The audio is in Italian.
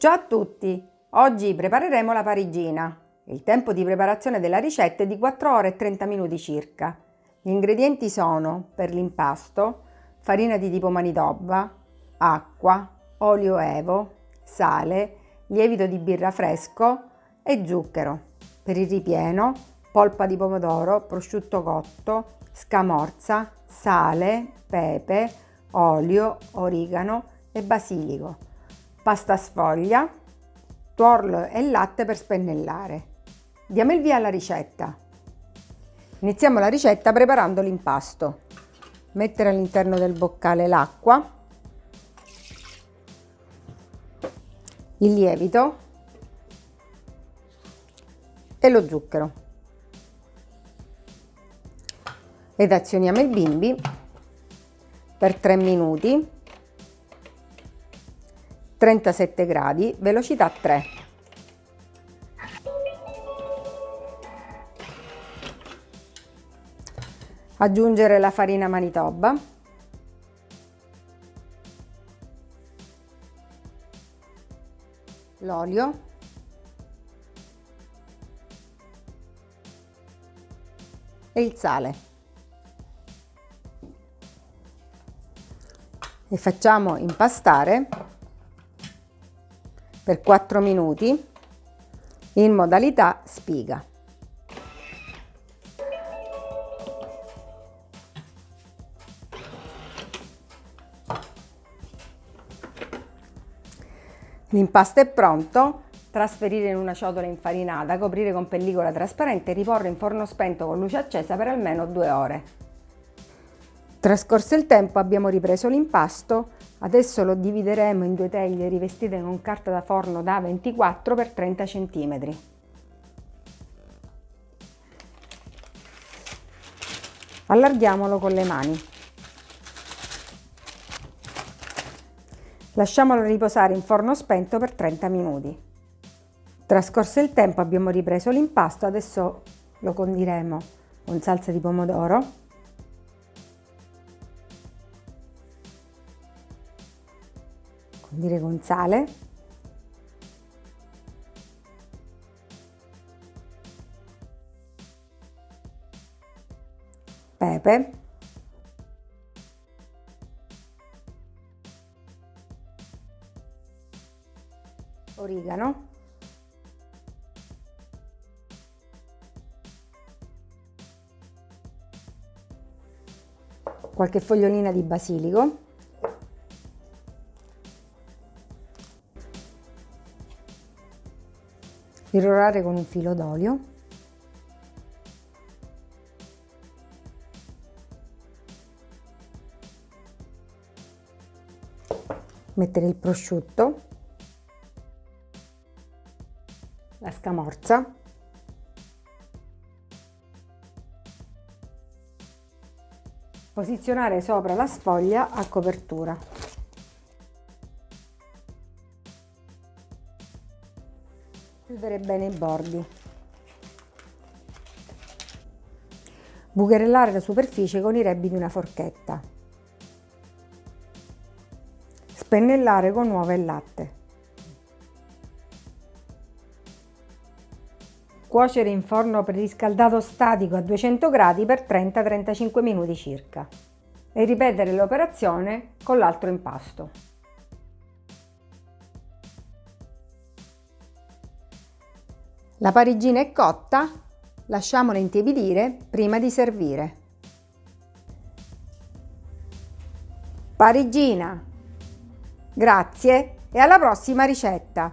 Ciao a tutti! Oggi prepareremo la parigina. Il tempo di preparazione della ricetta è di 4 ore e 30 minuti circa. Gli ingredienti sono, per l'impasto, farina di tipo manitoba, acqua, olio evo, sale, lievito di birra fresco e zucchero. Per il ripieno, polpa di pomodoro, prosciutto cotto, scamorza, sale, pepe, olio, origano e basilico pasta sfoglia, tuorlo e latte per spennellare. Diamo il via alla ricetta. Iniziamo la ricetta preparando l'impasto. Mettere all'interno del boccale l'acqua, il lievito e lo zucchero. Ed azioniamo il bimbi per 3 minuti 37 gradi, velocità 3. Aggiungere la farina manitoba. L'olio. E il sale. E facciamo impastare per 4 minuti in modalità spiga. L'impasto è pronto, trasferire in una ciotola infarinata, coprire con pellicola trasparente e riporre in forno spento con luce accesa per almeno due ore. Trascorso il tempo abbiamo ripreso l'impasto, adesso lo divideremo in due teglie rivestite con carta da forno da 24 x 30 cm. Allarghiamolo con le mani. Lasciamolo riposare in forno spento per 30 minuti. Trascorso il tempo abbiamo ripreso l'impasto, adesso lo condiremo con salsa di pomodoro condire con pepe, origano, qualche fogliolina di basilico irrorare con un filo d'olio. Mettere il prosciutto. La scamorza. Posizionare sopra la sfoglia a copertura chiudere bene i bordi. Bucherellare la superficie con i rebbi di una forchetta. Spennellare con uova e latte. Cuocere in forno preriscaldato statico a 200 gradi per 30-35 minuti circa e ripetere l'operazione con l'altro impasto. La parigina è cotta, lasciamola intiepidire prima di servire. Parigina! Grazie e alla prossima ricetta!